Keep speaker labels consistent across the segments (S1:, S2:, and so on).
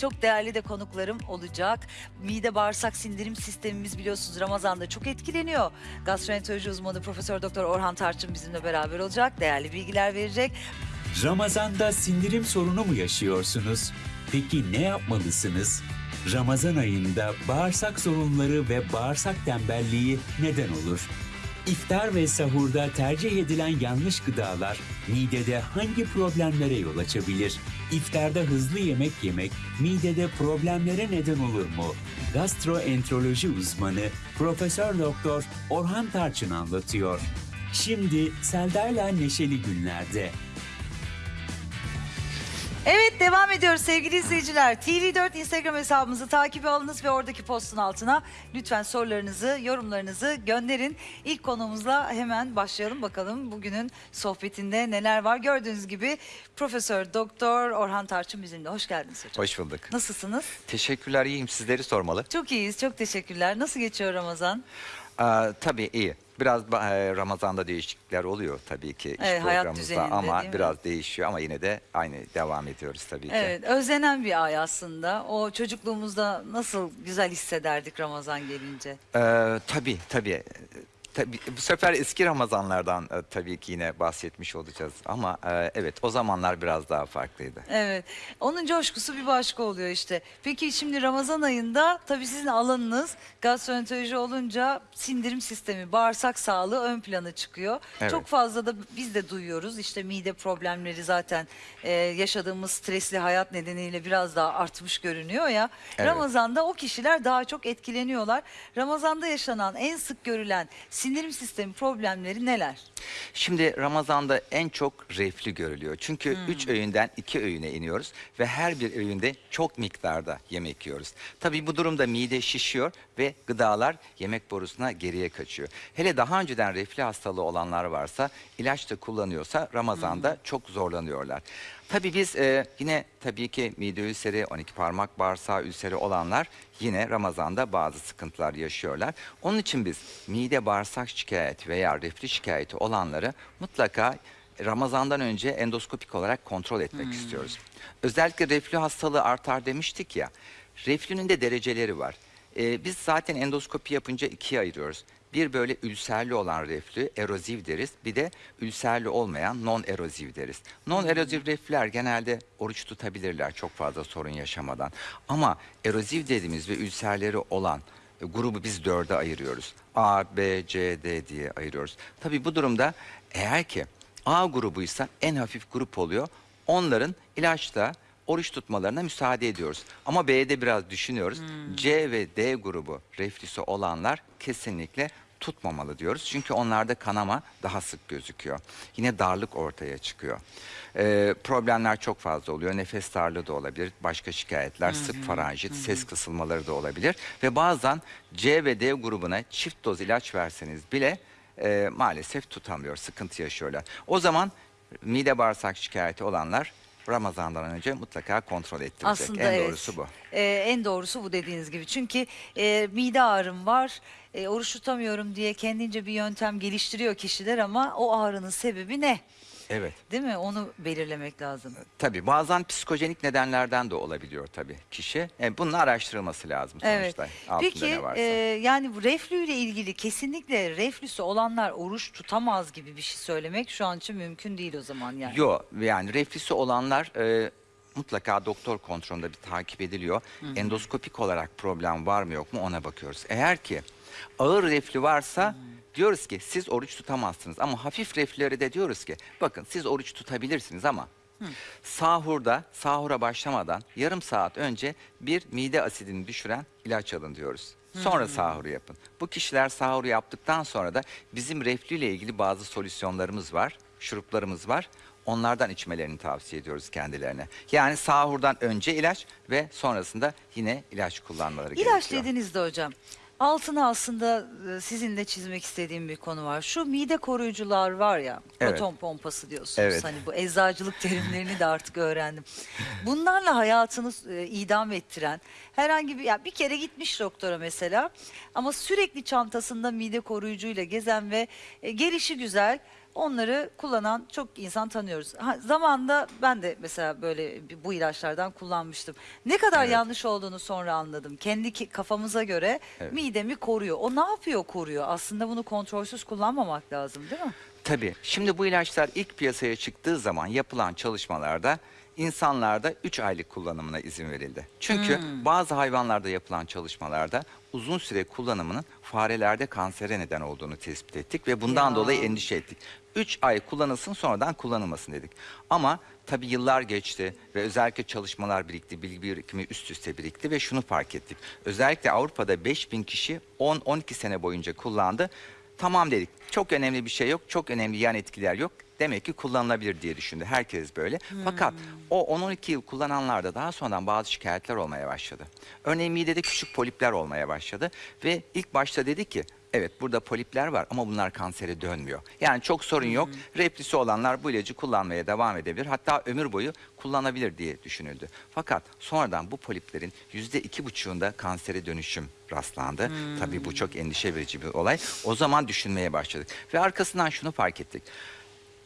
S1: Çok değerli de konuklarım olacak. Mide bağırsak sindirim sistemimiz biliyorsunuz Ramazan'da çok etkileniyor. Gastroenteroloji uzmanı Profesör Doktor Orhan Tarçın bizimle beraber olacak. Değerli bilgiler verecek.
S2: Ramazanda sindirim sorunu mu yaşıyorsunuz? Peki ne yapmalısınız? Ramazan ayında bağırsak sorunları ve bağırsak tembelliği neden olur? İftar ve sahurda tercih edilen yanlış gıdalar midede hangi problemlere yol açabilir? İftarda hızlı yemek yemek midede problemlere neden olur mu? Gastroenteroloji uzmanı Profesör Doktor Orhan Tarçın anlatıyor. Şimdi Selda'yla Neşeli Günler'de.
S1: Evet devam ediyoruz sevgili izleyiciler. TV4 Instagram hesabımızı takibe alınız ve oradaki postun altına lütfen sorularınızı, yorumlarınızı gönderin. İlk konumuzla hemen başlayalım bakalım bugünün sohbetinde neler var. Gördüğünüz gibi Profesör Doktor Orhan Tarçın bizimle. Hoş geldiniz hocam.
S3: Hoş bulduk.
S1: Nasılsınız?
S3: Teşekkürler, iyiyim. Sizleri sormalı.
S1: Çok iyiyiz, çok teşekkürler. Nasıl geçiyor Ramazan?
S3: Aa, tabii iyi. Biraz e, Ramazan'da değişiklikler oluyor tabii ki iş
S1: Evet, hayat
S3: programımızda
S1: düzeninde,
S3: ama
S1: değil mi?
S3: biraz değişiyor ama yine de aynı devam ediyoruz tabii ki.
S1: Evet, özlenen bir ay aslında. O çocukluğumuzda nasıl güzel hissederdik Ramazan gelince.
S3: Ee, tabii tabii. Tabii, bu sefer eski Ramazanlardan e, tabii ki yine bahsetmiş olacağız ama e, evet o zamanlar biraz daha farklıydı.
S1: Evet. Onun coşkusu bir başka oluyor işte. Peki şimdi Ramazan ayında tabii sizin alanınız gastroenteroloji olunca sindirim sistemi, bağırsak sağlığı ön plana çıkıyor.
S3: Evet.
S1: Çok fazla da biz de duyuyoruz. İşte mide problemleri zaten e, yaşadığımız stresli hayat nedeniyle biraz daha artmış görünüyor ya.
S3: Evet.
S1: Ramazan'da o kişiler daha çok etkileniyorlar. Ramazan'da yaşanan en sık görülen sindirim sistemi problemleri neler?
S3: Şimdi Ramazan'da en çok reflü görülüyor. Çünkü
S1: Hmm.
S3: üç öğünden iki öğüne iniyoruz ve her bir öğünde çok miktarda yemek yiyoruz. Tabii bu durumda mide şişiyor ve gıdalar yemek borusuna geriye kaçıyor. Hele daha önceden reflü hastalığı olanlar varsa ilaç da kullanıyorsa Ramazan'da çok zorlanıyorlar. Tabii biz e, yine tabii ki mide ülseri, 12 parmak bağırsağı ülseri olanlar yine Ramazan'da bazı sıkıntılar yaşıyorlar. Onun için biz mide bağırsak şikayeti veya reflü şikayeti olanları mutlaka Ramazan'dan önce endoskopik olarak kontrol etmek istiyoruz. Özellikle reflü hastalığı artar demiştik ya. Reflünün de dereceleri var. Ee, biz zaten endoskopi yapınca ikiye ayırıyoruz. Bir böyle ülserli olan reflü, eroziv deriz. Bir de ülserli olmayan non eroziv deriz. Non eroziv reflüler genelde oruç tutabilirler çok fazla sorun yaşamadan. Ama eroziv dediğimiz ve ülserleri olan e, grubu biz dörde ayırıyoruz. A, B, C, D diye ayırıyoruz. Tabii bu durumda eğer ki A grubuysa en hafif grup oluyor. Onların ilaçla oruç tutmalarına müsaade ediyoruz. Ama B'de biraz düşünüyoruz. C ve D grubu reflüsü olanlar kesinlikle tutmamalı diyoruz. Çünkü onlarda kanama daha sık gözüküyor. Yine darlık ortaya çıkıyor. Ee, problemler çok fazla oluyor. Nefes darlığı da olabilir. Başka şikayetler, sık faranjit, ses kısılmaları da olabilir. Ve bazen C ve D grubuna çift doz ilaç verseniz bile e, maalesef tutamıyor, sıkıntı yaşıyorlar. O zaman mide bağırsak şikayeti olanlar Ramazan'dan önce mutlaka kontrol ettirecek.
S1: Aslında
S3: en
S1: evet.
S3: doğrusu bu.
S1: Ee, en doğrusu bu dediğiniz gibi. Çünkü e, mide ağrım var, e, oruç tutamıyorum diye kendince bir yöntem geliştiriyor kişiler ama o ağrının sebebi ne?
S3: Evet.
S1: Değil mi? Onu belirlemek lazım.
S3: Tabii bazen psikojenik nedenlerden de olabiliyor tabii kişi. E, bunun araştırılması lazım
S1: Evet.
S3: sonuçta. Altında
S1: Peki e, yani bu reflü ile ilgili kesinlikle reflüsü olanlar oruç tutamaz gibi bir şey söylemek şu an için mümkün değil o zaman yani.
S3: Yok yani reflüsü olanlar e, mutlaka doktor kontrolünde bir takip ediliyor. Endoskopik olarak problem var mı yok mu ona bakıyoruz. Eğer ki ağır reflü varsa diyoruz ki siz oruç tutamazsınız. Ama hafif reflüleri de diyoruz ki bakın siz oruç tutabilirsiniz ama sahurda sahura başlamadan yarım saat önce bir mide asidini düşüren ilaç alın diyoruz. Sonra sahuru yapın. Bu kişiler sahuru yaptıktan sonra da bizim reflü ile ilgili bazı solüsyonlarımız var, şuruplarımız var. Onlardan içmelerini tavsiye ediyoruz kendilerine. Yani sahurdan önce ilaç ve sonrasında yine ilaç kullanmaları
S1: İlaç
S3: gerekiyor.
S1: dediğinizde hocam altına aslında e, sizinle çizmek istediğim bir konu var. Şu mide koruyucular var ya
S3: Evet.
S1: proton pompası diyorsunuz.
S3: Evet.
S1: Hani bu eczacılık terimlerini de artık öğrendim. Bunlarla hayatını e, idam ettiren herhangi bir ya bir kere gitmiş doktora mesela ama sürekli çantasında mide koruyucuyla gezen ve e, gelişi güzel Onları kullanan çok insan tanıyoruz. Ha, zamanında ben de mesela böyle bu ilaçlardan kullanmıştım. Ne kadar
S3: Evet.
S1: yanlış olduğunu sonra anladım. Kendi ki- kafamıza göre
S3: Evet.
S1: midemi koruyor. O ne yapıyor koruyor? Aslında bunu kontrolsüz kullanmamak lazım değil mi?
S3: Tabii. Şimdi bu ilaçlar ilk piyasaya çıktığı zaman yapılan çalışmalarda insanlarda 3 aylık kullanımına izin verildi. Çünkü bazı hayvanlarda yapılan çalışmalarda uzun süre kullanımının farelerde kansere neden olduğunu tespit ettik ve bundan
S1: Ya.
S3: dolayı endişe ettik. 3 ay kullanılsın sonradan kullanılmasın dedik. Ama tabii yıllar geçti ve özellikle çalışmalar birikti, bilgi birikimi üst üste birikti ve şunu fark ettik. Özellikle Avrupa'da 5000 kişi 10-12 sene boyunca kullandı. Tamam dedik. Çok önemli bir şey yok. Çok önemli yan etkiler yok. Demek ki kullanılabilir diye düşündü. Herkes böyle. Fakat o 10-12 yıl kullananlarda daha sonradan bazı şikayetler olmaya başladı. Örneğin midede küçük polipler olmaya başladı. Ve ilk başta dedi ki evet burada polipler var ama bunlar kansere dönmüyor. Yani çok sorun yok. Replisi olanlar bu ilacı kullanmaya devam edebilir. Hatta ömür boyu kullanabilir diye düşünüldü. Fakat sonradan bu poliplerin yüzde iki buçuğunda kansere dönüşüm rastlandı. Tabii bu çok endişe verici bir olay. O zaman düşünmeye başladık. Ve arkasından şunu fark ettik.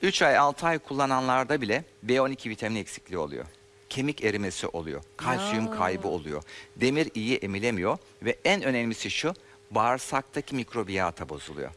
S3: 3 ay 6 ay kullananlarda bile B12 vitamini eksikliği oluyor. Kemik erimesi oluyor. Kalsiyum kaybı oluyor. Demir iyi emilemiyor ve en önemlisi şu bağırsaktaki mikrobiyata bozuluyor.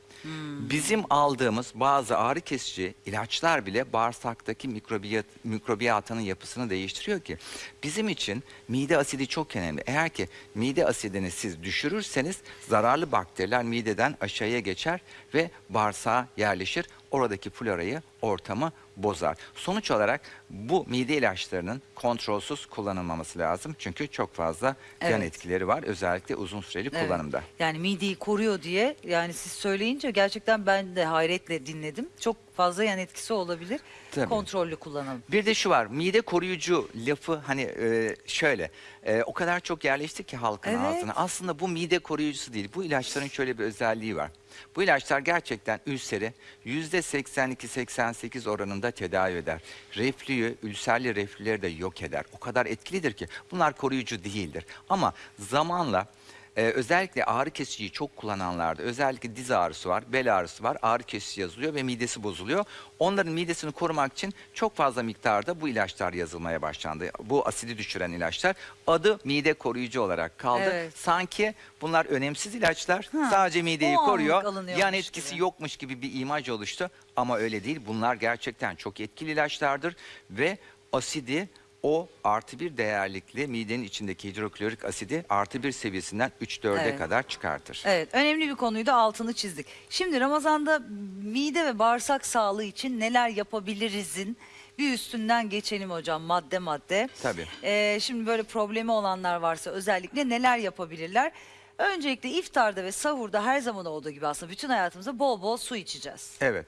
S3: Bizim aldığımız bazı ağrı kesici ilaçlar bile bağırsaktaki mikrobiyat, mikrobiyatının yapısını değiştiriyor ki bizim için mide asidi çok önemli. Eğer ki mide asidini siz düşürürseniz zararlı bakteriler mideden aşağıya geçer ve bağırsağa yerleşir. Oradaki florayı, ortamı bozar. Sonuç olarak bu mide ilaçlarının kontrolsüz kullanılmaması lazım. Çünkü çok fazla yan
S1: Evet.
S3: etkileri var özellikle uzun süreli
S1: Evet.
S3: kullanımda.
S1: Yani mideyi koruyor diye yani siz söyleyince gerçekten ben de hayretle dinledim. Çok fazla yan etkisi olabilir.
S3: Tabii.
S1: Kontrollü kullanalım.
S3: Bir de şu var mide koruyucu lafı hani e, şöyle e, o kadar çok yerleşti ki halkın
S1: Evet.
S3: ağzına. Aslında bu mide koruyucusu değil. Bu ilaçların şöyle bir özelliği var. Bu ilaçlar gerçekten ülseri yüzde 82-88 oranında tedavi eder. Reflüyü, ülserli reflüleri de yok eder. O kadar etkilidir ki bunlar koruyucu değildir. Ama zamanla ee, özellikle ağrı kesiciyi çok kullananlarda özellikle diz ağrısı var, bel ağrısı var, ağrı kesici yazılıyor ve midesi bozuluyor. Onların midesini korumak için çok fazla miktarda bu ilaçlar yazılmaya başlandı. Bu asidi düşüren ilaçlar adı mide koruyucu olarak kaldı.
S1: Evet.
S3: Sanki bunlar önemsiz ilaçlar
S1: Ha,
S3: sadece mideyi
S1: o
S3: koruyor. Yan etkisi
S1: gibi.
S3: yokmuş gibi bir imaj oluştu ama öyle değil. Bunlar gerçekten çok etkili ilaçlardır ve asidi o artı bir değerlikli midenin içindeki hidroklorik asidi artı bir seviyesinden 3-4'e
S1: Evet.
S3: kadar çıkartır.
S1: Evet, önemli bir konuydu altını çizdik. Şimdi Ramazan'da mide ve bağırsak sağlığı için neler yapabilirizin bir üstünden geçelim hocam madde madde.
S3: Tabii.
S1: Ee, şimdi böyle problemi olanlar varsa özellikle neler yapabilirler? Öncelikle iftarda ve sahurda her zaman olduğu gibi aslında bütün hayatımızda bol bol su içeceğiz.
S3: Evet.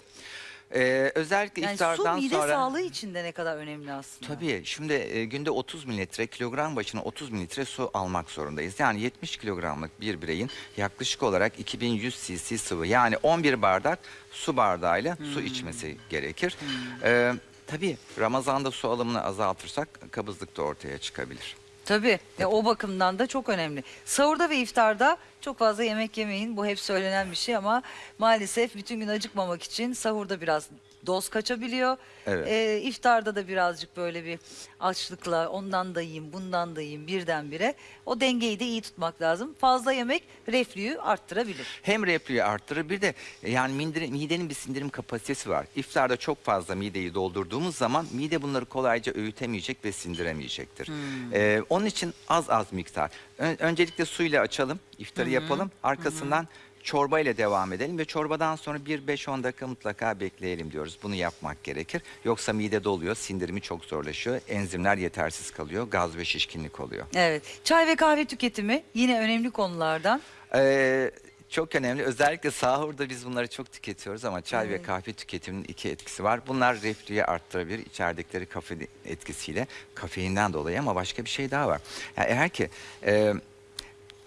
S3: Ee, özellikle
S1: Yani su
S3: iftardan
S1: mide
S3: sonra...
S1: sağlığı için de ne kadar önemli aslında.
S3: Tabii şimdi e, günde 30 mililitre kilogram başına 30 mililitre su almak zorundayız. Yani 70 kilogramlık bir bireyin yaklaşık olarak 2100 cc sıvı yani 11 bardak su bardağıyla su içmesi gerekir. Ee, tabii Ramazan'da su alımını azaltırsak kabızlık da ortaya çıkabilir.
S1: Tabii. Ya o bakımdan da çok önemli. Sahurda ve iftarda çok fazla yemek yemeyin. Bu hep söylenen bir şey ama maalesef bütün gün acıkmamak için sahurda biraz doz kaçabiliyor.
S3: Evet.
S1: Ee, iftarda da birazcık böyle bir açlıkla ondan da yiyeyim, bundan da yiyeyim birdenbire. O dengeyi de iyi tutmak lazım. Fazla yemek reflüyü arttırabilir.
S3: Hem reflüyü arttırır bir de e, yani mindire- midenin bir sindirim kapasitesi var. İftarda çok fazla mideyi doldurduğumuz zaman mide bunları kolayca öğütemeyecek ve sindiremeyecektir. Ee, onun için az az miktar. Ön- öncelikle suyla açalım, iftarı yapalım. Arkasından çorba ile devam edelim ve çorbadan sonra bir 5-10 dakika mutlaka bekleyelim diyoruz. Bunu yapmak gerekir. Yoksa mide doluyor, sindirimi çok zorlaşıyor, enzimler yetersiz kalıyor, gaz ve şişkinlik oluyor.
S1: Evet. Çay ve kahve tüketimi yine önemli konulardan.
S3: Ee, çok önemli. Özellikle sahurda biz bunları çok tüketiyoruz ama çay ve kahve tüketiminin iki etkisi var. Bunlar reflüyü arttırabilir içerdikleri kafein etkisiyle kafeinden dolayı ama başka bir şey daha var. Yani eğer ki e,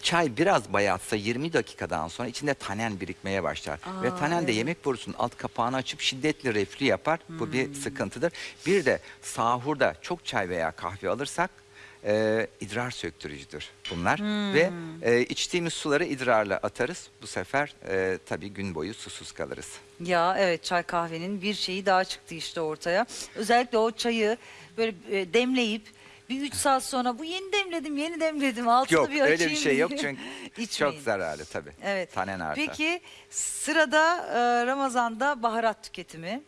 S3: çay biraz bayatsa 20 dakikadan sonra içinde tanen birikmeye başlar.
S1: Aa,
S3: ve tanen de
S1: evet. Hmm.
S3: yemek borusunun alt kapağını açıp şiddetli reflü yapar. Bu bir sıkıntıdır. Bir de sahurda çok çay veya kahve alırsak e, idrar söktürücüdür bunlar.
S1: Hmm.
S3: Ve e, içtiğimiz suları idrarla atarız. Bu sefer e, tabii gün boyu susuz kalırız.
S1: Ya evet çay kahvenin bir şeyi daha çıktı işte ortaya. Özellikle o çayı böyle e, demleyip bir 3 saat sonra bu yeni demledim yeni demledim altını
S3: Yok
S1: bir açayım
S3: öyle bir şey yok çünkü çok zararlı tabii.
S1: Evet.
S3: Tanen artar.
S1: Peki sırada e, Ramazan'da baharat tüketimi.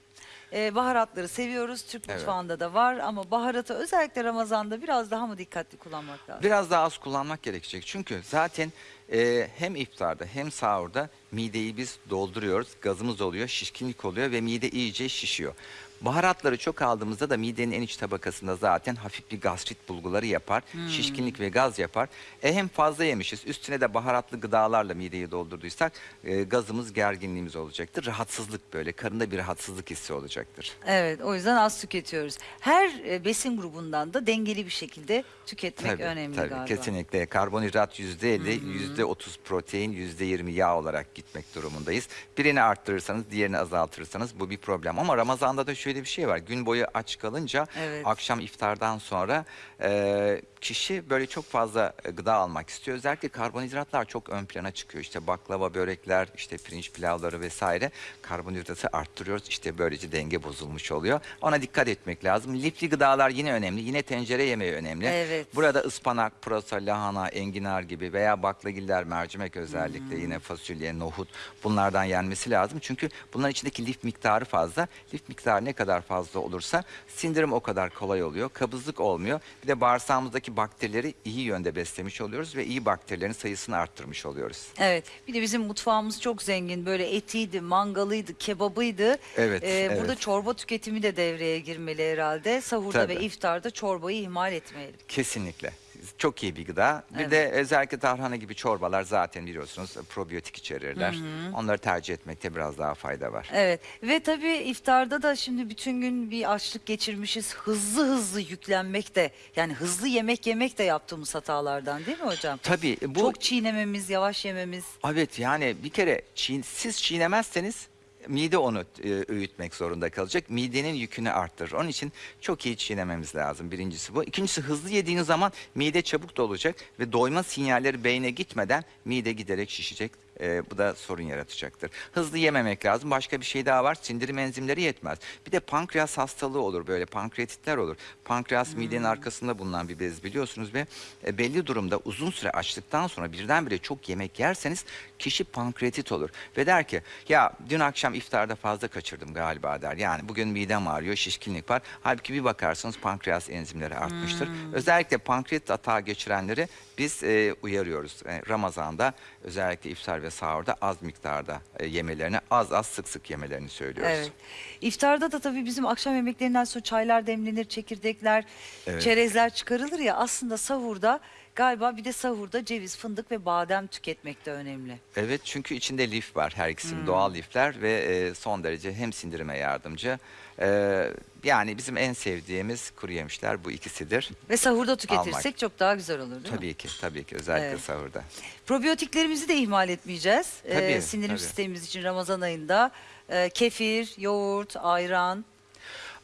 S1: E, baharatları seviyoruz. Türk
S3: Evet.
S1: mutfağında da var ama baharatı özellikle Ramazan'da biraz daha mı dikkatli kullanmak lazım?
S3: Biraz daha az kullanmak gerekecek. Çünkü zaten e, hem iftarda hem sahurda mideyi biz dolduruyoruz. Gazımız oluyor, şişkinlik oluyor ve mide iyice şişiyor. Baharatları çok aldığımızda da midenin en iç tabakasında zaten hafif bir gastrit bulguları yapar. Şişkinlik ve gaz yapar. E hem fazla yemişiz üstüne de baharatlı gıdalarla mideyi doldurduysak e, gazımız gerginliğimiz olacaktır. Rahatsızlık böyle karında bir rahatsızlık hissi olacaktır.
S1: Evet o yüzden az tüketiyoruz. Her e, besin grubundan da dengeli bir şekilde tüketmek önemli
S3: tabii,
S1: galiba.
S3: Kesinlikle. Karbonhidrat yüzde 50, yüzde %30 protein, yüzde 20 yağ olarak gitmek durumundayız. Birini arttırırsanız, diğerini azaltırsanız bu bir problem. Ama Ramazan'da da şöyle bir şey var. Gün boyu aç kalınca
S1: Evet.
S3: akşam iftardan sonra e, kişi böyle çok fazla e, gıda almak istiyor. Özellikle karbonhidratlar çok ön plana çıkıyor. İşte baklava, börekler, işte pirinç pilavları vesaire karbonhidratı arttırıyoruz. İşte böylece denge bozulmuş oluyor. Ona dikkat etmek lazım. Lifli gıdalar yine önemli. Yine tencere yemeği önemli.
S1: Evet.
S3: Burada ıspanak, pırasa, lahana, enginar gibi veya baklagiller, mercimek özellikle yine fasulye, nohut bunlardan yenmesi lazım. Çünkü bunların içindeki lif miktarı fazla. Lif miktarı ne kadar fazla olursa sindirim o kadar kolay oluyor. Kabızlık olmuyor. Bir de bağırsağımızdaki bakterileri iyi yönde beslemiş oluyoruz ve iyi bakterilerin sayısını arttırmış oluyoruz.
S1: Evet. Bir de bizim mutfağımız çok zengin. Böyle etiydi, mangalıydı, kebabıydı.
S3: Evet,
S1: Ee, Burada
S3: evet.
S1: çorba tüketimi de devreye girmeli herhalde. Sahurda ve
S3: Tabii.
S1: iftarda çorbayı ihmal etmeyelim.
S3: Kesinlikle. Çok iyi bir gıda. Bir
S1: Evet.
S3: de özellikle tarhana gibi çorbalar zaten biliyorsunuz probiyotik içerirler. Onları tercih etmekte biraz daha fayda var.
S1: Evet ve tabii iftarda da şimdi bütün gün bir açlık geçirmişiz. Hızlı hızlı yüklenmek de yani hızlı yemek yemek de yaptığımız hatalardan değil mi hocam?
S3: Tabii bu
S1: Çok çiğnememiz, yavaş yememiz.
S3: Evet yani bir kere çiğ, siz çiğnemezseniz mide onu e, öğütmek zorunda kalacak. Midenin yükünü arttırır. Onun için çok iyi çiğnememiz lazım. Birincisi bu. İkincisi hızlı yediğiniz zaman mide çabuk dolacak ve doyma sinyalleri beyne gitmeden mide giderek şişecek. E, bu da sorun yaratacaktır. Hızlı yememek lazım. Başka bir şey daha var. Sindirim enzimleri yetmez. Bir de pankreas hastalığı olur böyle. Pankreatitler olur. Pankreas midenin arkasında bulunan bir bez biliyorsunuz ve e, belli durumda uzun süre açlıktan sonra birdenbire çok yemek yerseniz kişi pankreatit olur. Ve der ki ya dün akşam iftarda fazla kaçırdım galiba der. Yani bugün midem ağrıyor, şişkinlik var. Halbuki bir bakarsanız pankreas enzimleri artmıştır. Özellikle pankreatit atağı geçirenleri biz e, uyarıyoruz. E, Ramazan'da özellikle iftar ve sahurda az miktarda e, yemelerini, az az sık sık yemelerini söylüyoruz.
S1: Evet. İftarda da tabii bizim akşam yemeklerinden sonra çaylar demlenir, çekirdekler,
S3: Evet.
S1: çerezler çıkarılır ya aslında sahurda galiba bir de sahurda ceviz, fındık ve badem tüketmek de önemli.
S3: Evet çünkü içinde lif var her ikisinin
S1: Hmm.
S3: doğal lifler ve e, son derece hem sindirime yardımcı. E, yani bizim en sevdiğimiz kuru yemişler bu ikisidir.
S1: Ve sahurda tüketirsek
S3: Almak.
S1: çok daha güzel olur değil mi?
S3: Tabii ki tabii ki özellikle
S1: Evet.
S3: sahurda.
S1: Probiyotiklerimizi de ihmal etmeyeceğiz. Ee,
S3: Tabii,
S1: sindirim
S3: tabii.
S1: sistemimiz için Ramazan ayında e, kefir, yoğurt, ayran.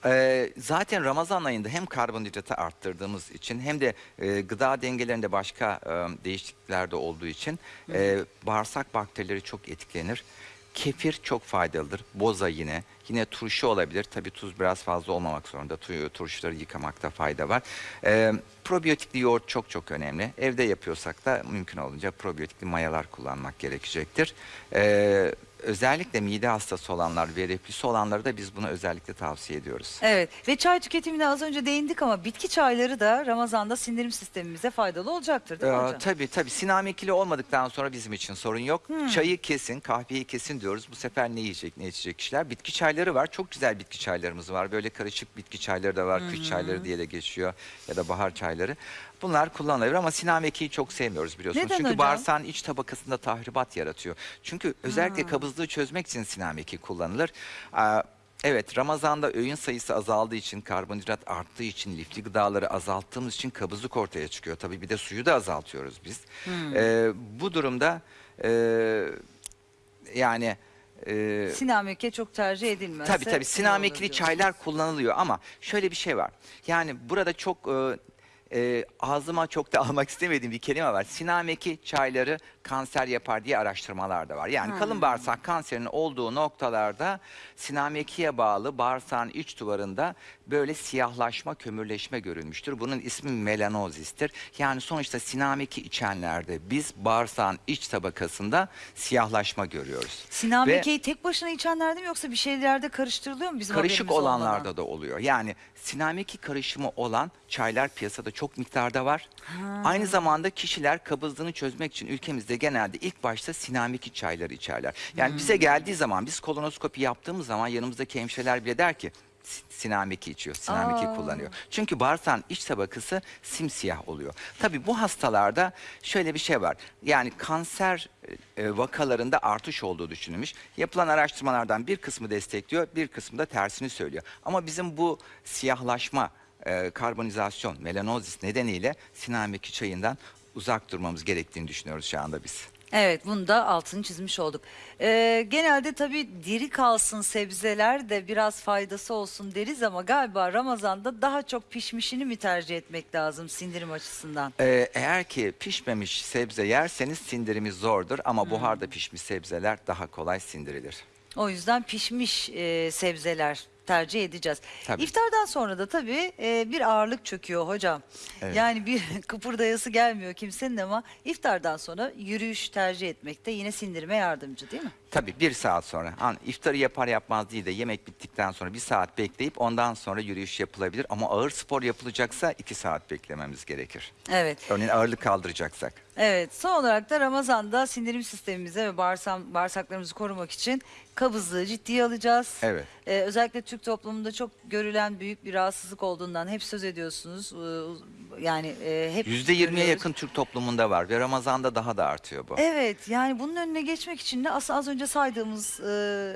S3: Ee, zaten Ramazan ayında hem karbonhidratı arttırdığımız için hem de e, gıda dengelerinde başka e, değişiklikler de olduğu için e, bağırsak bakterileri çok etkilenir. Kefir çok faydalıdır. Boza yine. Yine turşu olabilir. Tabii tuz biraz fazla olmamak zorunda. Tu- Turşuları yıkamakta fayda var. Ee, probiyotikli yoğurt çok çok önemli. Evde yapıyorsak da mümkün olunca probiyotikli mayalar kullanmak gerekecektir. Ee, özellikle mide hastası olanlar ve reflüsü olanları da biz bunu özellikle tavsiye ediyoruz.
S1: Evet ve çay tüketimine az önce değindik ama bitki çayları da Ramazan'da sindirim sistemimize faydalı olacaktır değil mi
S3: Ee,
S1: hocam?
S3: tabii tabii sinamekili olmadıktan sonra bizim için sorun yok.
S1: Hmm.
S3: Çayı kesin, kahveyi kesin diyoruz. Bu sefer ne yiyecek, ne içecek kişiler? Bitki çayları var. Çok güzel bitki çaylarımız var. Böyle karışık bitki çayları da var. Kış çayları diye de geçiyor ya da bahar çayları. Bunlar kullanılabilir ama sinamekiyi çok sevmiyoruz biliyorsunuz.
S1: Neden
S3: Çünkü
S1: hocam?
S3: bağırsağın iç tabakasında tahribat yaratıyor. Çünkü özellikle kabızlığı çözmek için sinameki kullanılır. Aa, Evet Ramazan'da öğün sayısı azaldığı için karbonhidrat arttığı için lifli gıdaları azalttığımız için kabızlık ortaya çıkıyor. Tabii bir de suyu da azaltıyoruz biz. Ee, bu durumda e, yani e,
S1: Sinameke çok tercih edilmez.
S3: Tabii tabii sinamekili çaylar kullanılıyor ama şöyle bir şey var. Yani burada çok e, e, ağzıma çok da almak istemediğim bir kelime var. Sinameki çayları kanser yapar diye araştırmalar da var. Yani kalın bağırsak kanserinin olduğu noktalarda sinamekiye bağlı bağırsağın iç duvarında böyle siyahlaşma, kömürleşme görülmüştür. Bunun ismi melanozistir. Yani sonuçta sinameki içenlerde biz bağırsağın iç tabakasında siyahlaşma görüyoruz. Ve-
S1: Sinamekeyi tek başına içenlerde mi yoksa bir şeylerde karıştırılıyor mu bizim
S3: Karışık
S1: haberimiz olmadan?
S3: olanlarda da oluyor. Yani sinameki karışımı olan çaylar piyasada çok miktarda var. Aynı zamanda kişiler kabızlığını çözmek için ülkemizde genelde ilk başta sinameki çayları içerler. Yani bize geldiği zaman biz kolonoskopi yaptığımız zaman yanımızdaki hemşireler bile der ki "Si- sinameki içiyor, sinameki
S1: Aa.
S3: kullanıyor. Çünkü bağırsağın iç tabakası simsiyah oluyor. Tabii bu hastalarda şöyle bir şey var. Yani kanser e, vakalarında artış olduğu düşünülmüş. Yapılan araştırmalardan bir kısmı destekliyor, bir kısmı da tersini söylüyor. Ama bizim bu siyahlaşma, e, karbonizasyon, melanozis nedeniyle sinameki çayından uzak durmamız gerektiğini düşünüyoruz şu anda biz.
S1: Evet bunu da altını çizmiş olduk. Ee, genelde tabii diri kalsın sebzeler de biraz faydası olsun deriz ama galiba Ramazan'da daha çok pişmişini mi tercih etmek lazım sindirim açısından?
S3: Ee, eğer ki pişmemiş sebze yerseniz sindirimi zordur ama buharda pişmiş sebzeler daha kolay sindirilir.
S1: O yüzden pişmiş e, sebzeler tercih edeceğiz.
S3: Tabii.
S1: İftardan sonra da tabii e, bir ağırlık çöküyor hocam.
S3: Evet.
S1: Yani bir kıpırdayası gelmiyor kimsenin ama iftardan sonra yürüyüş tercih etmek de yine sindirime yardımcı değil mi?
S3: Tabii bir saat sonra. An, iftarı yapar yapmaz değil de yemek bittikten sonra bir saat bekleyip ondan sonra yürüyüş yapılabilir. Ama ağır spor yapılacaksa iki saat beklememiz gerekir.
S1: Evet.
S3: Örneğin ağırlık kaldıracaksak.
S1: Evet, son olarak da Ramazan'da sindirim sistemimize ve bağırsak, bağırsaklarımızı korumak için kabızlığı ciddiye alacağız.
S3: Evet.
S1: Ee, özellikle Türk toplumunda çok görülen büyük bir rahatsızlık olduğundan hep söz ediyorsunuz. Ee, Yani e, hep
S3: Yüzde yirmiye
S1: görüyoruz.
S3: yakın Türk toplumunda var ve Ramazan'da daha da artıyor bu.
S1: Evet, yani bunun önüne geçmek için de aslında az önce saydığımız e,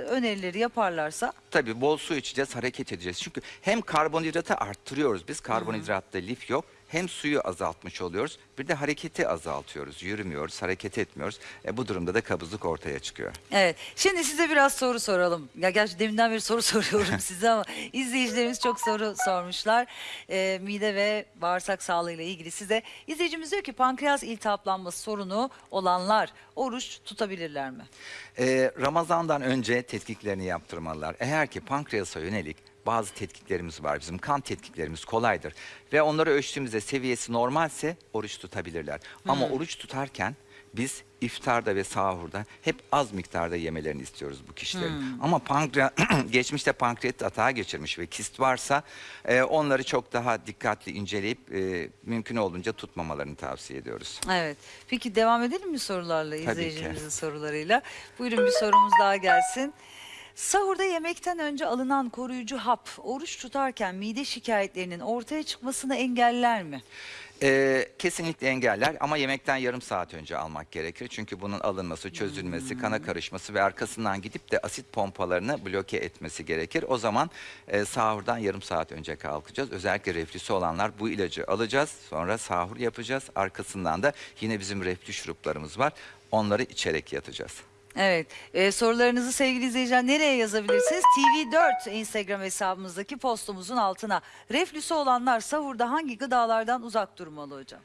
S1: önerileri yaparlarsa
S3: Tabii bol su içeceğiz, hareket edeceğiz. Çünkü hem karbonhidratı arttırıyoruz biz, karbonhidratta lif yok. Hem suyu azaltmış oluyoruz. Bir de hareketi azaltıyoruz. Yürümüyoruz, hareket etmiyoruz. E, bu durumda da kabızlık ortaya çıkıyor.
S1: Evet. Şimdi size biraz soru soralım. Ya gerçi deminden beri soru soruyorum size ama izleyicilerimiz çok soru sormuşlar. Ee, mide ve bağırsak sağlığıyla ilgili size. İzleyicimiz diyor ki pankreas iltihaplanması sorunu olanlar oruç tutabilirler mi?
S3: Ee, Ramazan'dan önce tetkiklerini yaptırmalılar. Eğer ki pankreasa yönelik bazı tetkiklerimiz var. Bizim kan tetkiklerimiz kolaydır. Ve onları ölçtüğümüzde seviyesi normalse oruç tutabilirler. Ama oruç tutarken biz iftarda ve sahurda hep az miktarda yemelerini istiyoruz bu kişilerin. Ama pankreas geçmişte pankreatit atağı geçirmiş ve kist varsa e, onları çok daha dikkatli inceleyip e, mümkün olduğunca tutmamalarını tavsiye ediyoruz.
S1: Evet. Peki devam edelim mi sorularla izleyicimizin sorularıyla? Buyurun bir sorumuz daha gelsin. Sahurda yemekten önce alınan koruyucu hap oruç tutarken mide şikayetlerinin ortaya çıkmasını engeller mi?
S3: Ee, kesinlikle engeller ama yemekten yarım saat önce almak gerekir. Çünkü bunun alınması, çözülmesi, kana karışması ve arkasından gidip de asit pompalarını bloke etmesi gerekir. O zaman e, sahurdan yarım saat önce kalkacağız. Özellikle reflüsü olanlar bu ilacı alacağız. Sonra sahur yapacağız. Arkasından da yine bizim reflü şuruplarımız var. Onları içerek yatacağız.
S1: Evet. Ee, sorularınızı sevgili izleyiciler nereye yazabilirsiniz? TV4 Instagram hesabımızdaki postumuzun altına. Reflüsü olanlar sahurda hangi gıdalardan uzak durmalı hocam?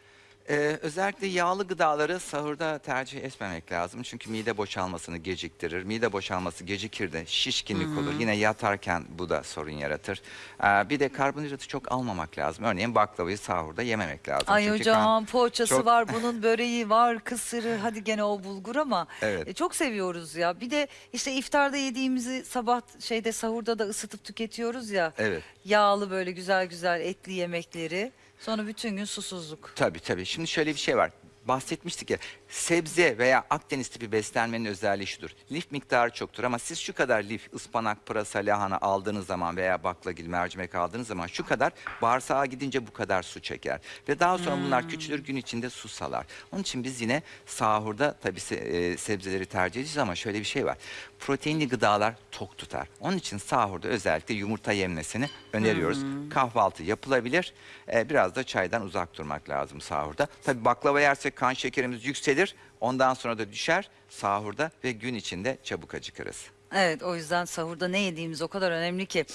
S3: Ee, özellikle yağlı gıdaları sahurda tercih etmemek lazım. Çünkü mide boşalmasını geciktirir. Mide boşalması gecikir de şişkinlik olur. Yine yatarken bu da sorun yaratır. Ee, bir de karbonhidratı çok almamak lazım. Örneğin baklavayı sahurda yememek lazım.
S1: Ay
S3: Çünkü
S1: hocam
S3: kan-
S1: poğaçası
S3: çok-
S1: var, bunun böreği var, kısırı, hadi gene o bulgur ama
S3: Evet.
S1: e, çok seviyoruz ya. Bir de işte iftarda yediğimizi sabah şeyde sahurda da ısıtıp tüketiyoruz ya.
S3: Evet.
S1: Yağlı böyle güzel güzel etli yemekleri. Sonra bütün gün susuzluk.
S3: Tabii tabii. Şimdi şöyle bir şey var. Bahsetmiştik ya sebze veya Akdeniz tipi beslenmenin özelliği şudur. Lif miktarı çoktur ama siz şu kadar lif, ıspanak, pırasa, lahana aldığınız zaman veya baklagil, mercimek aldığınız zaman şu kadar bağırsağa gidince bu kadar su çeker. Ve daha sonra bunlar küçülür gün içinde su salar. Onun için biz yine sahurda tabii se- e, sebzeleri tercih edeceğiz ama şöyle bir şey var. Proteinli gıdalar tok tutar. Onun için sahurda özellikle yumurta yenmesini öneriyoruz. Kahvaltı yapılabilir. Ee, biraz da çaydan uzak durmak lazım sahurda. Tabii baklava yersek kan şekerimiz yükselir. Ondan sonra da düşer sahurda ve gün içinde çabuk acıkırız.
S1: Evet o yüzden sahurda ne yediğimiz o kadar önemli ki.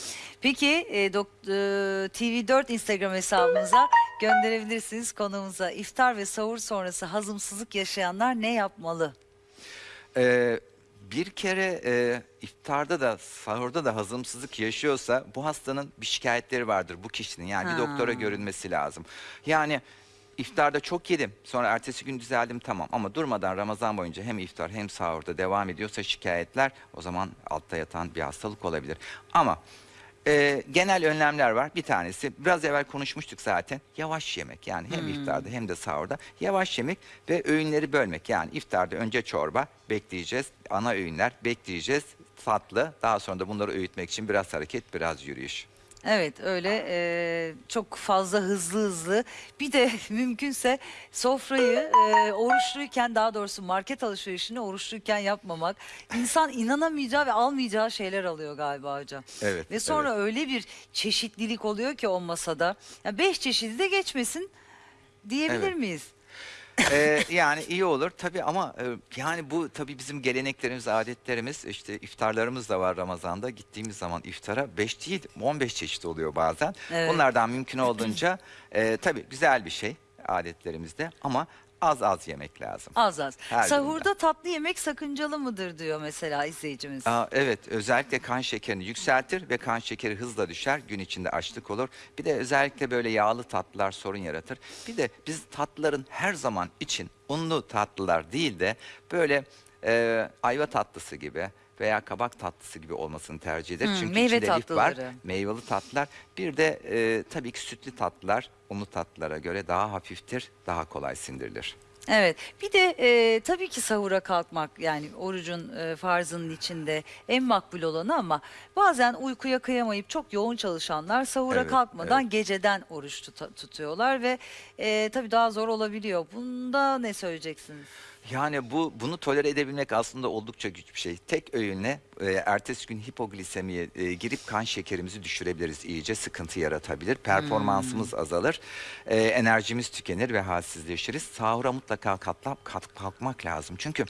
S1: Peki e, dok- e, TV4 Instagram hesabımıza gönderebilirsiniz konuğumuza. İftar ve sahur sonrası hazımsızlık yaşayanlar ne yapmalı?
S3: Ee, bir kere e, iftarda da sahurda da hazımsızlık yaşıyorsa bu hastanın bir şikayetleri vardır bu kişinin. Yani
S1: Ha.
S3: bir doktora görünmesi lazım. Yani iftarda çok yedim sonra ertesi gün düzeldim tamam ama durmadan Ramazan boyunca hem iftar hem sahurda devam ediyorsa şikayetler o zaman altta yatan bir hastalık olabilir. Ama e, genel önlemler var. Bir tanesi biraz evvel konuşmuştuk zaten. Yavaş yemek yani hem iftarda hem de sahurda yavaş yemek ve öğünleri bölmek. Yani iftarda önce çorba bekleyeceğiz. Ana öğünler bekleyeceğiz. Tatlı daha sonra da bunları öğütmek için biraz hareket biraz yürüyüş.
S1: Evet öyle e, çok fazla hızlı hızlı bir de mümkünse sofrayı e, oruçluyken daha doğrusu market alışverişini oruçluyken yapmamak insan inanamayacağı ve almayacağı şeyler alıyor galiba hocam.
S3: Evet,
S1: Ve sonra öyle bir çeşitlilik oluyor ki o masada. Ya beş çeşidi de geçmesin diyebilir
S3: Evet.
S1: miyiz?
S3: Ee, yani iyi olur tabii ama e, yani bu tabii bizim geleneklerimiz, adetlerimiz işte iftarlarımız da var Ramazan'da. Gittiğimiz zaman iftara 5 değil 15 çeşit oluyor bazen.
S1: Evet.
S3: Bunlardan mümkün olduğunca e, tabii güzel bir şey adetlerimizde ama az az yemek lazım.
S1: Az az.
S3: Her
S1: Sahurda tatlı yemek sakıncalı mıdır diyor mesela izleyicimiz.
S3: Aa, evet özellikle kan şekerini yükseltir ve kan şekeri hızla düşer gün içinde açlık olur. Bir de özellikle böyle yağlı tatlılar sorun yaratır. Bir de biz tatlıların her zaman için unlu tatlılar değil de böyle e, ayva tatlısı gibi veya kabak tatlısı gibi olmasını tercih ederiz.
S1: Hmm,
S3: Çünkü
S1: meyve
S3: içinde lif var, meyveli tatlılar. Bir de e, tabii ki sütlü tatlılar unlu tatlılara göre daha hafiftir, daha kolay sindirilir.
S1: Evet. Bir de e, tabii ki sahura kalkmak yani orucun e, farzının içinde en makbul olanı ama bazen uykuya kıyamayıp çok yoğun çalışanlar sahura
S3: Evet,
S1: kalkmadan
S3: evet.
S1: geceden oruç tuta- tutuyorlar ve e, tabii daha zor olabiliyor. Bunda ne söyleyeceksiniz?
S3: Yani bu bunu tolere edebilmek aslında oldukça güç bir şey. Tek öğünle e, ertesi gün hipoglisemiye e, girip kan şekerimizi düşürebiliriz. İyice sıkıntı yaratabilir. Performansımız azalır. e, enerjimiz tükenir ve halsizleşiriz. Sahura mutlaka katlap kalk- kalkmak lazım. Çünkü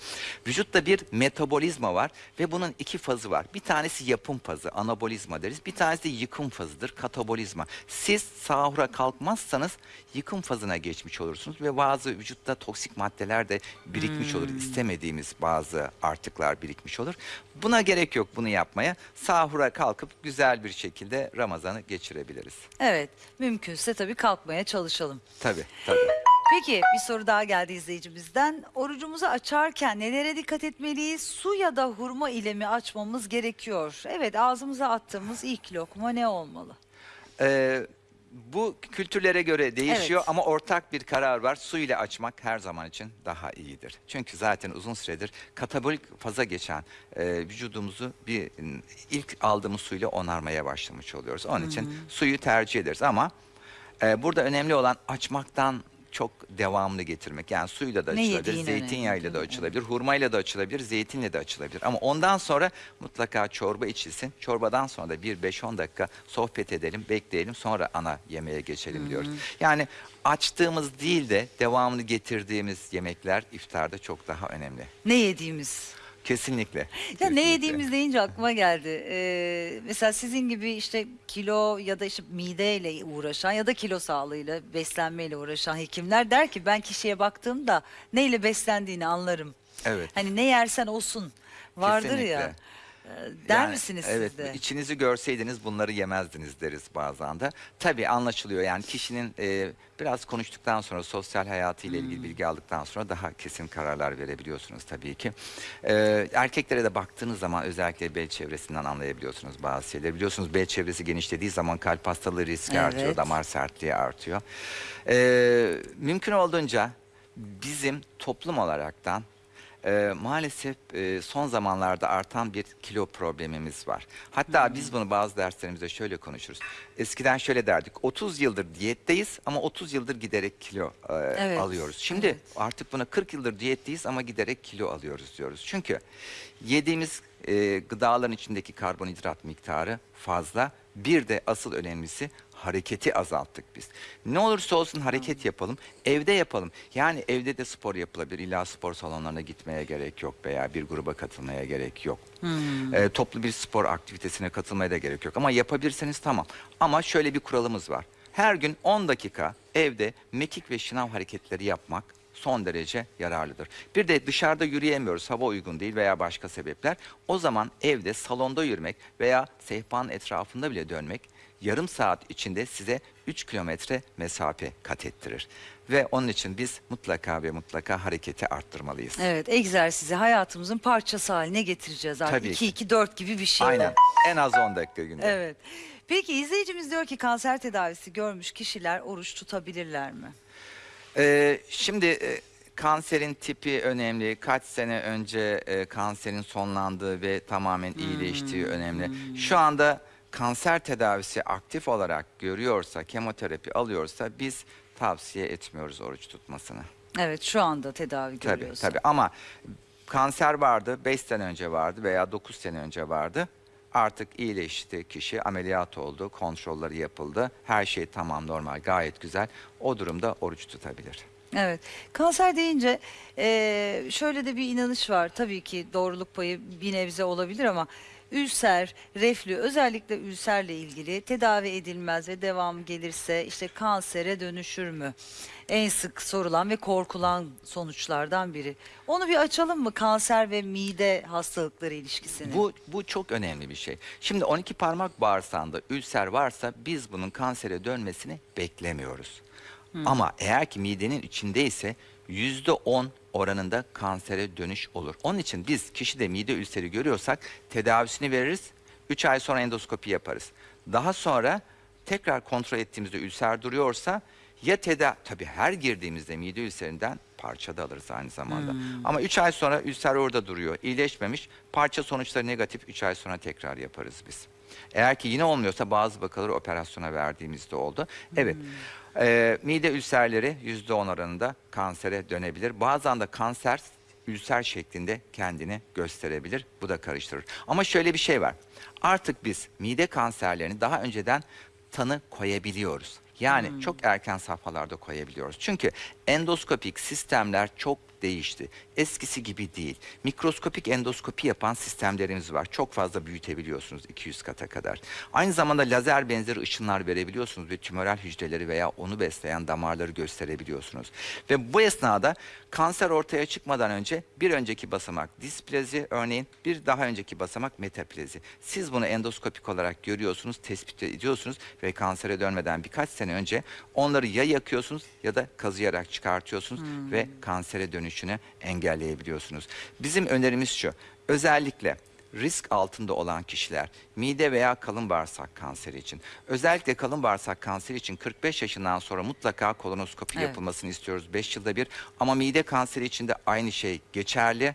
S3: vücutta bir metabolizma var ve bunun iki fazı var. Bir tanesi yapım fazı, anabolizma deriz. Bir tanesi de yıkım fazıdır, katabolizma. Siz sahura kalkmazsanız yıkım fazına geçmiş olursunuz ve bazı vücutta toksik maddeler de birikmiş olur. İstemediğimiz bazı artıklar birikmiş olur. Buna gerek yok bunu yapmaya. Sahura kalkıp güzel bir şekilde Ramazan'ı geçirebiliriz.
S1: Evet. Mümkünse tabii kalkmaya çalışalım.
S3: Tabii, tabii.
S1: Peki bir soru daha geldi izleyicimizden. Orucumuzu açarken nelere dikkat etmeliyiz? Su ya da hurma ile mi açmamız gerekiyor? Evet ağzımıza attığımız ilk lokma ne olmalı?
S3: Ee, bu kültürlere göre değişiyor
S1: Evet.
S3: ama ortak bir karar var. Su ile açmak her zaman için daha iyidir. Çünkü zaten uzun süredir katabolik faza geçen e, vücudumuzu bir ilk aldığımız suyla onarmaya başlamış oluyoruz. Onun için suyu tercih ederiz ama e, burada önemli olan açmaktan çok devamlı getirmek. Yani suyla da
S1: Ne
S3: açılabilir,
S1: yediğin önemli,
S3: zeytinyağıyla da
S1: değil mi?
S3: açılabilir, hurmayla da açılabilir, zeytinle de açılabilir. Ama ondan sonra mutlaka çorba içilsin. Çorbadan sonra da bir 5-10 dakika sohbet edelim, bekleyelim sonra ana yemeğe geçelim diyoruz. Yani açtığımız değil de devamlı getirdiğimiz yemekler iftarda çok daha önemli.
S1: Ne yediğimiz?
S3: Kesinlikle.
S1: Ya
S3: kesinlikle.
S1: ne yediğimiz deyince aklıma geldi. Ee, mesela sizin gibi işte kilo ya da işte mideyle uğraşan ya da kilo sağlığıyla beslenmeyle uğraşan hekimler der ki ben kişiye baktığımda neyle beslendiğini anlarım.
S3: Evet.
S1: Hani ne yersen olsun vardır ya.
S3: Kesinlikle.
S1: Ee, Der
S3: Yani,
S1: misiniz
S3: evet,
S1: siz de?
S3: içinizi görseydiniz bunları yemezdiniz deriz bazen de. Tabii anlaşılıyor yani kişinin e, biraz konuştuktan sonra sosyal hayatıyla
S1: Hmm.
S3: ilgili bilgi aldıktan sonra daha kesin kararlar verebiliyorsunuz tabii ki. E, erkeklere de baktığınız zaman özellikle bel çevresinden anlayabiliyorsunuz bazı şeyleri. Biliyorsunuz bel çevresi genişlediği zaman kalp hastalığı riski artıyor,
S1: Evet.
S3: damar sertliği artıyor. E, mümkün olduğunca bizim toplum olaraktan ee, maalesef e, son zamanlarda artan bir kilo problemimiz var. Hatta biz bunu bazı derslerimizde şöyle konuşuruz. Eskiden şöyle derdik. 30 yıldır diyetteyiz ama 30 yıldır giderek kilo e,
S1: Evet,
S3: alıyoruz. Şimdi
S1: evet.
S3: artık buna 40 yıldır diyetteyiz ama giderek kilo alıyoruz diyoruz. Çünkü yediğimiz e, gıdaların içindeki karbonhidrat miktarı fazla. Bir de asıl önemlisi hareketi azalttık biz. Ne olursa olsun hareket yapalım. Evde yapalım. Yani evde de spor yapılabilir. İlla spor salonlarına gitmeye gerek yok veya bir gruba katılmaya gerek yok. Ee, toplu bir spor aktivitesine katılmaya da gerek yok. Ama yapabilirseniz tamam. Ama şöyle bir kuralımız var. Her gün 10 dakika evde mekik ve şınav hareketleri yapmak son derece yararlıdır. Bir de dışarıda yürüyemiyoruz, hava uygun değil veya başka sebepler. O zaman evde salonda yürümek veya sehpanın etrafında bile dönmek yarım saat içinde size 3 kilometre mesafe kat ettirir. Ve onun için biz mutlaka ve mutlaka hareketi arttırmalıyız.
S1: Evet egzersizi hayatımızın parçası haline getireceğiz artık.
S3: Tabii ki.
S1: 2-2-4 gibi bir şey.
S3: Aynen. En az 10 dakika günde.
S1: Evet. Peki izleyicimiz diyor ki kanser tedavisi görmüş kişiler oruç tutabilirler mi?
S3: Ee, şimdi e, kanserin tipi önemli. Kaç sene önce e, kanserin sonlandığı ve tamamen iyileştiği önemli. Şu anda kanser tedavisi aktif olarak görüyorsa, kemoterapi alıyorsa biz tavsiye etmiyoruz oruç tutmasını.
S1: Evet şu anda tedavi
S3: Tabii
S1: görüyorsa.
S3: tabii ama kanser vardı 5 sene önce vardı veya 9 sene önce vardı. Artık iyileşti kişi ameliyat oldu, kontrolleri yapıldı. Her şey tamam normal gayet güzel. O durumda oruç tutabilir.
S1: Evet. Kanser deyince şöyle de bir inanış var. Tabii ki doğruluk payı bir nebze olabilir ama ülser, reflü özellikle ülserle ilgili tedavi edilmez ve devam gelirse işte kansere dönüşür mü? En sık sorulan ve korkulan sonuçlardan biri. Onu bir açalım mı kanser ve mide hastalıkları ilişkisini?
S3: Bu, bu çok önemli bir şey. Şimdi 12 parmak bağırsağında ülser varsa biz bunun kansere dönmesini beklemiyoruz. Ama eğer ki midenin içindeyse %10 oranında kansere dönüş olur. Onun için biz kişide mide ülseri görüyorsak tedavisini veririz. 3 ay sonra endoskopi yaparız. Daha sonra tekrar kontrol ettiğimizde ülser duruyorsa ya teda tabii her girdiğimizde mide ülserinden parça da alırız aynı zamanda. Ama 3 ay sonra ülser orada duruyor. iyileşmemiş. Parça sonuçları negatif 3 ay sonra tekrar yaparız biz. Eğer ki yine olmuyorsa bazı vakaları operasyona verdiğimizde oldu. Evet. Ee, mide ülserleri %10 oranında kansere dönebilir. Bazen de kanser ülser şeklinde kendini gösterebilir. Bu da karıştırır. Ama şöyle bir şey var. Artık biz mide kanserlerini daha önceden tanı koyabiliyoruz. Yani çok erken safhalarda koyabiliyoruz. Çünkü endoskopik sistemler çok değişti. Eskisi gibi değil. Mikroskopik endoskopi yapan sistemlerimiz var. Çok fazla büyütebiliyorsunuz 200 kata kadar. Aynı zamanda lazer benzeri ışınlar verebiliyorsunuz ve tümörel hücreleri veya onu besleyen damarları gösterebiliyorsunuz. Ve bu esnada kanser ortaya çıkmadan önce bir önceki basamak displazi örneğin bir daha önceki basamak metaplazi. Siz bunu endoskopik olarak görüyorsunuz, tespit ediyorsunuz ve kansere dönmeden birkaç sene önce onları ya yakıyorsunuz ya da kazıyarak çıkartıyorsunuz ve kansere dönüşünü engelleyebiliyorsunuz. Bizim önerimiz şu. Özellikle risk altında olan kişiler mide veya kalın bağırsak kanseri için özellikle kalın bağırsak kanseri için 45 yaşından sonra mutlaka kolonoskopi
S1: Evet.
S3: yapılmasını istiyoruz 5 yılda bir ama mide kanseri için de aynı şey geçerli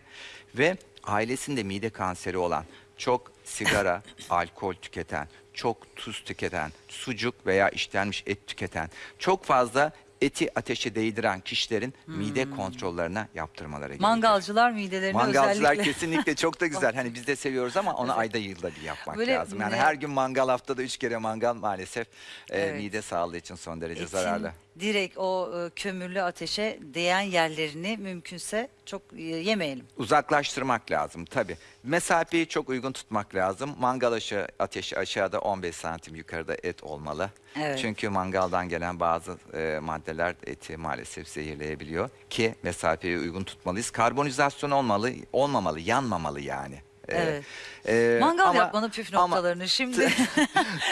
S3: ve ailesinde mide kanseri olan çok sigara, alkol tüketen, çok tuz tüketen, sucuk veya işlenmiş et tüketen, çok fazla eti ateşe değdiren kişilerin mide kontrollerine yaptırmaları gerekiyor.
S1: Mangalcılar midelerini
S3: Mangalcılar
S1: özellikle...
S3: kesinlikle çok da güzel. Hani biz de seviyoruz ama onu ayda yılda bir yapmak
S1: Böyle
S3: lazım. Yani
S1: ne-
S3: her gün mangal haftada üç kere mangal maalesef e,
S1: Evet.
S3: mide sağlığı için son derece
S1: Etin
S3: zararlı.
S1: Direkt o e, kömürlü ateşe değen yerlerini mümkünse çok e, yemeyelim.
S3: Uzaklaştırmak lazım tabii. Mesafeyi çok uygun tutmak lazım. Mangal aşağı, ateşi aşağıda 15 santim yukarıda et olmalı.
S1: Evet.
S3: Çünkü mangaldan gelen bazı e, maddeler eti maalesef zehirleyebiliyor. Ki mesafeyi uygun tutmalıyız. Karbonizasyon olmalı, olmamalı, yanmamalı yani. E,
S1: Evet.
S3: e,
S1: Mangal
S3: ama-
S1: yapmanın püf
S3: ama-
S1: noktalarını şimdi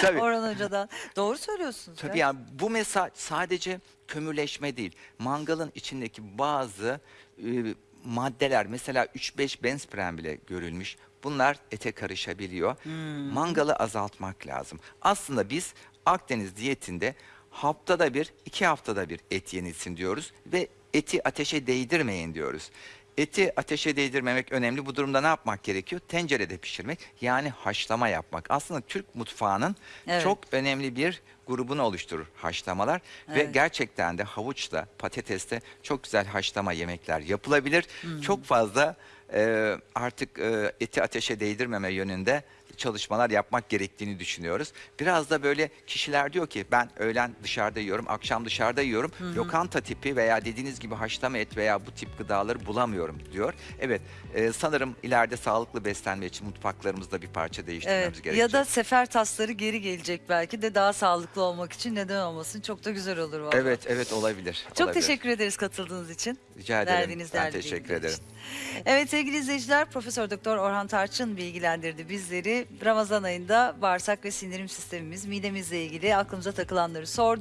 S3: Tabii.
S1: Orhan Hoca'dan. Doğru söylüyorsunuz.
S3: Tabii
S1: ya.
S3: yani bu mesaj sadece kömürleşme değil. Mangalın içindeki bazı e, maddeler mesela 3-5 benzpren bile görülmüş. Bunlar ete karışabiliyor. Mangalı azaltmak lazım. Aslında biz Akdeniz diyetinde haftada bir, iki haftada bir et yenilsin diyoruz ve eti ateşe değdirmeyin diyoruz. Eti ateşe değdirmemek önemli. Bu durumda ne yapmak gerekiyor? Tencerede pişirmek yani haşlama yapmak. Aslında Türk mutfağının
S1: Evet.
S3: çok önemli bir grubunu oluşturur haşlamalar ve
S1: Evet.
S3: gerçekten de havuçla, patatesle çok güzel haşlama yemekler yapılabilir. Çok fazla e, artık e, eti ateşe değdirmeme yönünde çalışmalar yapmak gerektiğini düşünüyoruz. Biraz da böyle kişiler diyor ki ben öğlen dışarıda yiyorum, akşam dışarıda yiyorum. Lokanta tipi veya dediğiniz gibi haşlama et veya bu tip gıdaları bulamıyorum diyor. Evet e, sanırım ileride sağlıklı beslenme için mutfaklarımızda bir parça değiştirmemiz
S1: Evet.
S3: gerekecek.
S1: Ya da sefer tasları geri gelecek belki de daha sağlıklı olmak için neden olmasın. Çok da güzel olur vallahi.
S3: Evet evet olabilir.
S1: Çok
S3: olabilir.
S1: teşekkür ederiz katıldığınız için.
S3: Rica ederim.
S1: Verdiğiniz
S3: ben teşekkür ederim.
S1: için. Evet sevgili izleyiciler Profesör Doktor Orhan Tarçın bilgilendirdi bizleri. Ramazan ayında bağırsak ve sindirim sistemimiz, midemizle ilgili aklımıza takılanları sordu.